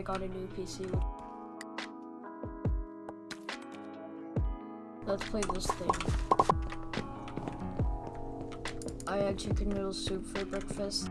I got a new PC. Let's play this thing. I had chicken noodle soup for breakfast.